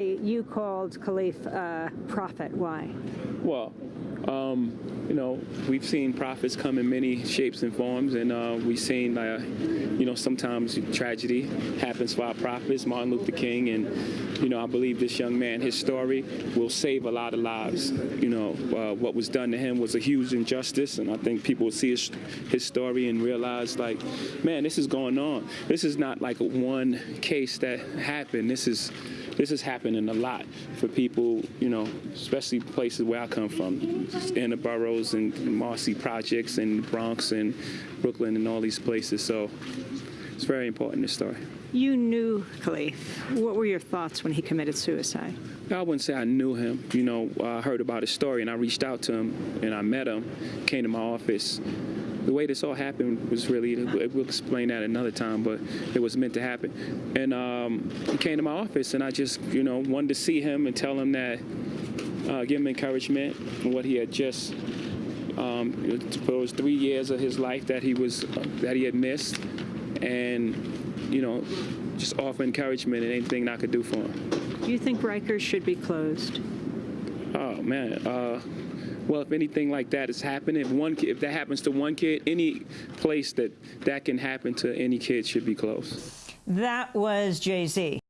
You called Kalief a prophet. Why? Well, um, you know, we've seen prophets come in many shapes and forms, and uh, we've seen, uh, you know, sometimes tragedy happens for our prophets, Martin Luther King, and, you know, I believe this young man, his story will save a lot of lives. You know, uh, what was done to him was a huge injustice, and I think people will see his, his story and realize, like, man, this is going on. This is not like one case that happened. This is this is happening a lot for people, you know, especially places where I come from, in the boroughs and Marcy projects and Bronx and Brooklyn and all these places. So it's very important, this story. You knew Kalief. What were your thoughts when he committed suicide? I wouldn't say I knew him. You know, I heard about his story and I reached out to him and I met him, came to my office the way this all happened was really, we'll explain that another time, but it was meant to happen. And um, he came to my office, and I just, you know, wanted to see him and tell him that, uh, give him encouragement what he had just, um, those three years of his life that he was, uh, that he had missed, and, you know, just offer encouragement and anything I could do for him. Do you think Rikers should be closed? Oh, man. Uh, well, if anything like that is happening, if one if that happens to one kid, any place that that can happen to any kid should be closed. That was Jay Z.